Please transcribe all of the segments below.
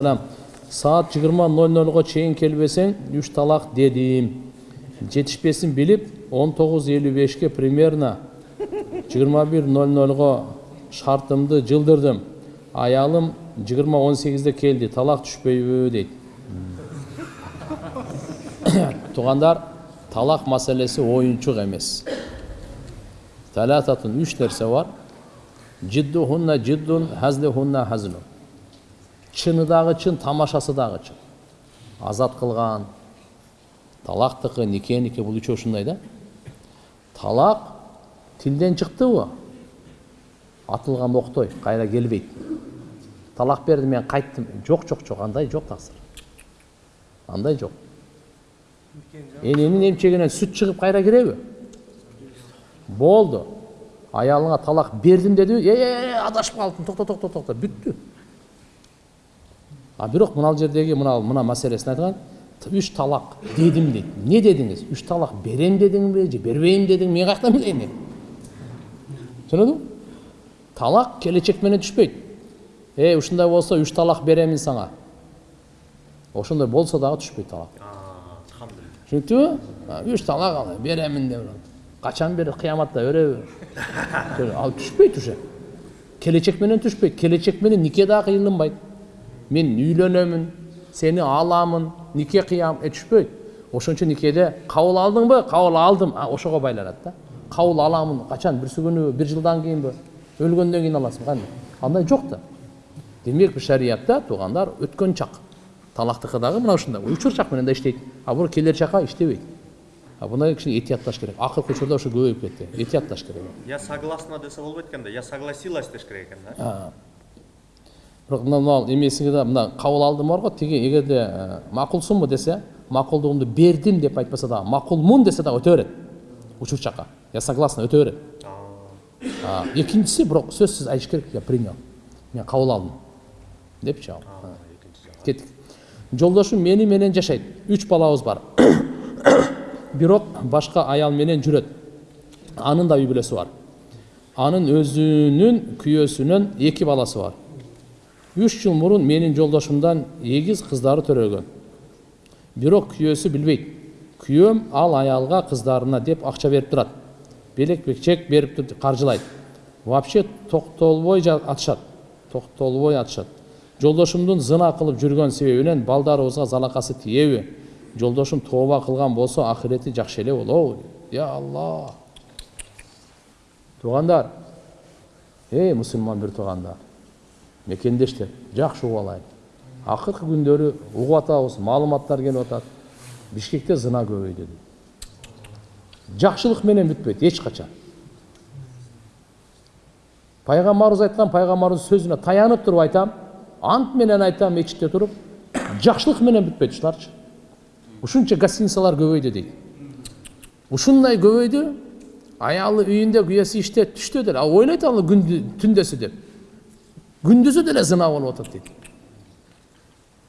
саат жыйырма ноль нольго чейин келбесең жетишпесин билип он тогуз элүү бешке примерно жыйырма бир ноль нольго шартымды жылдырдым аялым жыйырма он сегизде келди талак түшпөйбү дейт туугандар талак маселеси оюнчук эмес талататун үч нерсе бар жиддухунна жиддун хазлихунна хазлун чыны дагы чын тамашасы дагы чын. Азат кылган талактыкы никеники бул үчөө ушундай да. Талак тилден чыктыбы атылган октой кайра келбейт талак бердим мен кайттым жок жок жок андай жок таксыр андай жок эненин эмчегинен сүт чыгып кайра киреби болду аялыңа талак бердим дедиби э адашып калыптым токто токто токто бүттү а бирок мына жердеги мына мына маселесин айткан үч талак дедим дейт. Эмне дедиңиз? Үч талак берем дедиңби же бербейм дедиңби мен каяктан билейин мен түшүнөдүңбү талак келечек менен түшпөйт. Э ушундай болсо үч талак беремин сага ошондой болсо дагы түшпөйт талак. Түшүнүктүбү? Үч талак ал беремин деп качан бери кыяматта береби ал түшпөйт уже. Келечек менен түшпөйт. Келечек менен нике дагы кыйынданбайт мен үйлөнөмүн сени аламын нике кыям э түшпөйт ошон үчүн никеде кабыл алдыңбы кабыл алдым. Ошого байланат да кабыл аламын. Качан бирси күнүбү бир жылдан кийинби өлгөндөн кийин аласың. Кандай? Андай жок да демек шариятта туугандар өткөн чак. Талактыкы дагы мына ушундай. Учур чак менен да иштейт. А бул келер чакка иштебейт. А буга кичине этиятташ керек. Акыркы учурда ушу көбөйүп кетти. Этиятташ керек. Я согласна десе болбойт экен да. Я согласилась деш керек экен да. Бирок мына мына эмесиге да мына кабыл алдым бар го тиги эгерде макулсуңбу десе макулдугумду бердим деп айтпаса дагы макулмун десе дагы өтө берет учур чакка я согласна өтө берет экинчиси бирок сөзсүз айтыш керек. Я принял. Мен кабыл алдым. Депчи ал кеттик жолдошум мени менен жашайт үч балабыз бар. Бирок башка аял менен жүрөт анын да үй бүлөсү бар. Анын өзүнүн күйөөсүнөн эки баласы бар. Үч жыл мурун менин жолдошумдан эгиз кыздары төрөлгөн бирок күйөөсү билбейт күйөөм ал аялга кыздарына деп акча берип турат белек чек берип каржылайт вообще токтолбой атышат токтолбой атышат жолдошумдун зына кылып жүргөн себебинен балдарыбызга залакасы тиеби жолдошум тооба кылган болсо акырети жакшы эле болобу я алла туугандар эй мусулман бир туугандар мекендештер жакшы угуп алайын акыркы күндөрү угуп атабыз маалыматтар келип атат бишкекте зына көбөйдү дейт жакшылык менен эч качан пайгамбарыбыз айткан пайгамбарыбыздын сөзүнө таянып туруп айтам ант менен айтам мечитте туруп жакшылык менен бүтпөйт ушуларчы ушунча гостиницалар көбөйдү дейт ушундай көбөйдү аялы үйүндө күйөөсү иштеп түштө деле ал ойлойт ал түндөсү деп. Күндүзү деле зына болуп атат дейт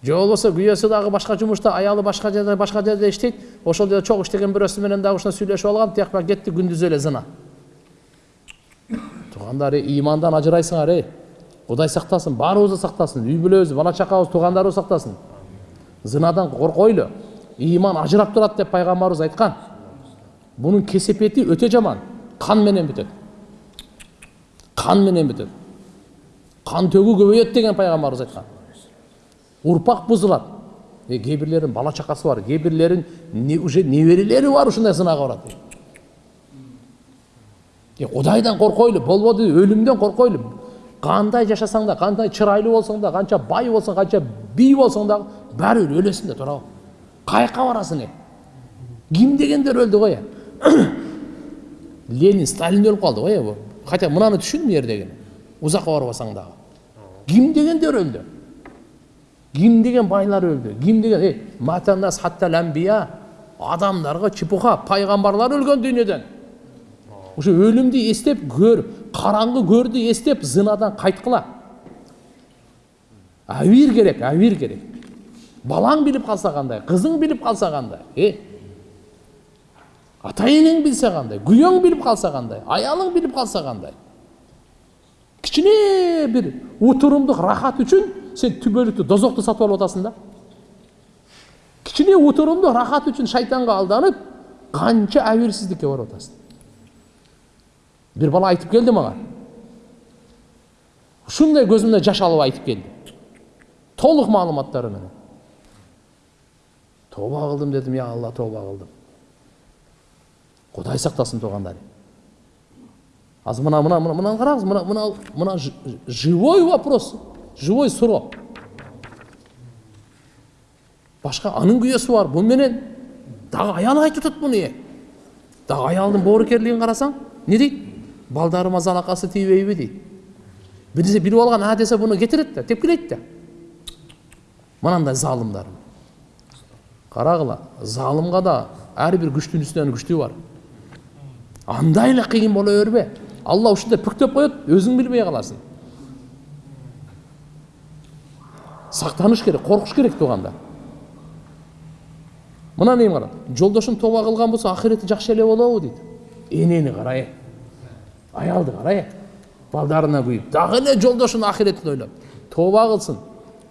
же болбосо күйөөсү дагы башка жумушта аялы башка жерде башка жерде иштейт ошол жерде чогуу иштеген бирөөсү менен дагы ушундай сүйлөшүп алган тияк кетти күндүзү эле зына туугандар ыймандан ажырайсыңар эй кудай сактасын баарыбызды сактасын үй бүлөбүздү бала чакабыз туугандарыбыз сактасын зынадан коркойлу ыйман ажырап турат деп пайгамбарыбыз айткан бунун кесепети өтө жаман кан менен бүтөт кан менен бүтөт кан төгүү көбөйөт деген пайгамбарыбыз айткан урпак бузулат кээ бирлеринин бала чакасы бар кээ бирлеринин уже неберелери бар ушундай зынага барат кудайдан коркойлу болбоду өлүмдөн коркойлу кандай жашасаң да кандай чырайлуу болсоң да канча бай болсоң канча бий болсоң дагы баары бир өлөсүң да туурабы каяка барасың э ким дегендер өлдү го э ленин сталин өлүп калды го э хотя мынаны түшүн бул жердегини узакка барбасаң дагы ким дегендер өлдү ким деген байлар өлдү ким деген э матанас хаттал амбия адамдарга чепуха пайгамбарлар өлгөн дүйнөдөн ошо өлүмдү эстеп көр караңгы көрдү эстеп зынадан кайткыла абийир керек абийир керек балаң билип калса кандай кызың билип калса кандай э ата энең билсе кандай күйөөң билип калса кандай аялың билип калса кандай кичине бир утурумдук рахат үчүн сен түбөлүктүү дозокту сатып алып атасың да. Кичине уturumда рахат үчүн шайтанга алданып канча абийирсиздикке барып атасың. Бир бала айтып келди мага. Ушундай көзүмдөн жаш алып айтып келди. Толук маалыматтары менен. Тооба кылдым дедим я алла тооба кылдым кудай сактасын туугандар? Азыр мына мына мына мынаны караңыз мына мына мына живой вопрос живой суроо башка анын күйөөсү бар бу менен дагы аял айтып атат муну дагы аялдын боорукерлигин карасаң эмне дейт балдарыма залакасы тийбейби дейт бир нерсе билип алган а десе буну кетирет да тепкилейт да мынандай залымдар. Карагыла залымга да ар бир күчтүн үстүнөн күчтүү бар. Андай эле кыйын боло бербе алла ушундай бүктөп коет өзүң билбей каласың сактаныш керек коркуш керек туугандар мына неми кара жолдошум тооба кылган болсо акырети жакшы эле болобу дейт энени кара э аялды кара э балдарына күйүп дагы эле жолдошунун акыретин ойлоп тооба кылсын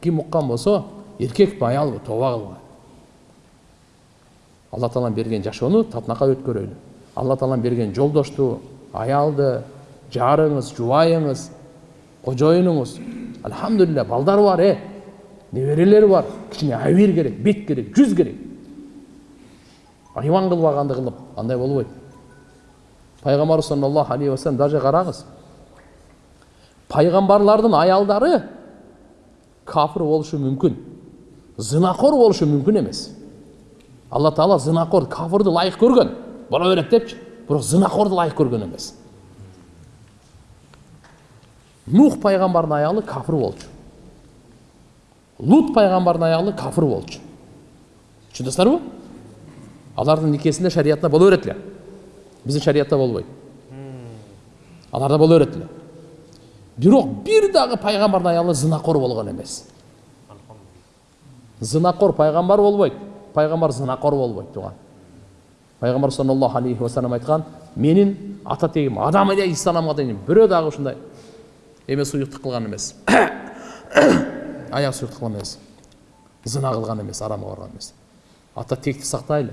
ким уккан болсо эркекпи аялбы тооба кылган алла таалам берген жашоону татынакай өткөрөйлү алла таалам берген жолдошту аялды жарыңыз жубайыңыз кожоюнуңуз альхамдулилля балдар бар э неберелер бар кичине абийир керек бет керек жүз керек иман кылбаганды кылып андай болбойт пайгамбарыбыз саллаллаху алейхи вассалам даже караңыз пайгамбарлардын аялдары кафир болушу мүмкүн зынакор болушу мүмкүн эмес алла таала зынакор кафырды ылайык көргөн боло берет депчи бирок зынакорду ылайык көргөн эмес нух пайгамбардын аялы кафир болчу лут пайгамбардын аялы кафир болчу түшүндүңүздөрбү алардын никесинде шариятта боло берет эле биздин шариятта болбойт аларда боло берет эле бирок бир дагы пайгамбардын аялы зынакор болгон эмес зынакор пайгамбар болбойт пайгамбар зынакор болбойт тууган пайгамбар саллаллаху алейхи вассалам айткан менин ата тегим адам алейхисаламга дейин бирөө дагы ушундай эме суюктук кылган эмес аяк суюктук кылган эмес зына кылган эмес арамга барган эмес ата текти сактайлы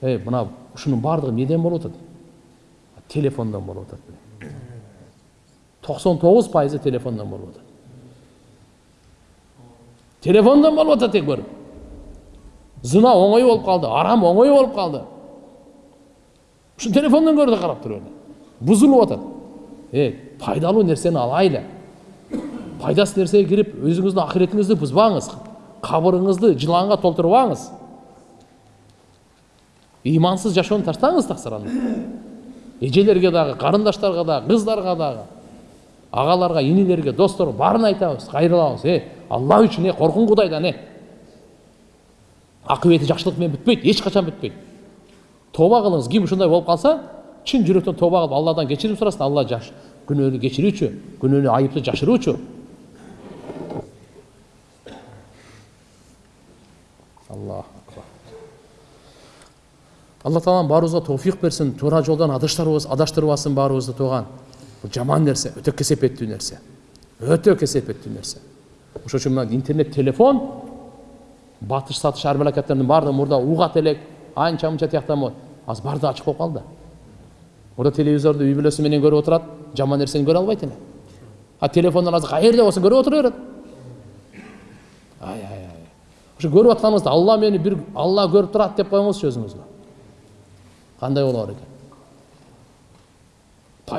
эй мына ушунун баардыгы эмнеден болуп атат телефондон болуп атат токсон тогуз пайызы телефондон болуп атат телефондон болуп атат тек көрүп зына оңой болуп калды арам оңой болуп калды ушу телефондон көрүп да карап туруп эле бузулуп атат э пайдалуу нерсени алайлы пайдасыз нерсеге кирип өзүңүздүн акыретиңизди бузбаңыз кабырыңызды жыланга толтурбаңыз имансыз жашоону таштаңыз таксыр анда эжелерге дагы карындаштарга дагы кыздарга дагы агаларга инилерге досторго баарын айтабыз кайрылабыз э алла үчүн э коркуң кудайдан э акыбети жакшылык менен бүтпөйт эч тооба кылыңыз ким ушундай болуп калса чын жүрөктөн тооба кылып алладан кечирим сурасын алла жаш күнөөнү кечирүүчү күнөөнү айыпты жашыруучу акбар алла таалам баарыбызга тоофик берсин туура жолдон адаштырбасын баарыбызды тууган бул жаман нерсе өтө кесепеттүү нерсе өтө кесепеттүү нерсе ошон үчүн мына интернет телефон батыш сатыш ар мамлекеттердин баардыгы мурда угат элек анча мынча тияктан болот азыр баардыгы ачык болуп калды мурда телевизорду үй бүлөсү менен көрүп отурат жаман нерсени көрө албайт эле а телефондон азыр каерде болсо көрүп отура берет ай ай ай ошо көрүп атканыбызды алла мени бир алла көрүп турат деп коюңузчу өзүңүзгө кандай боло экен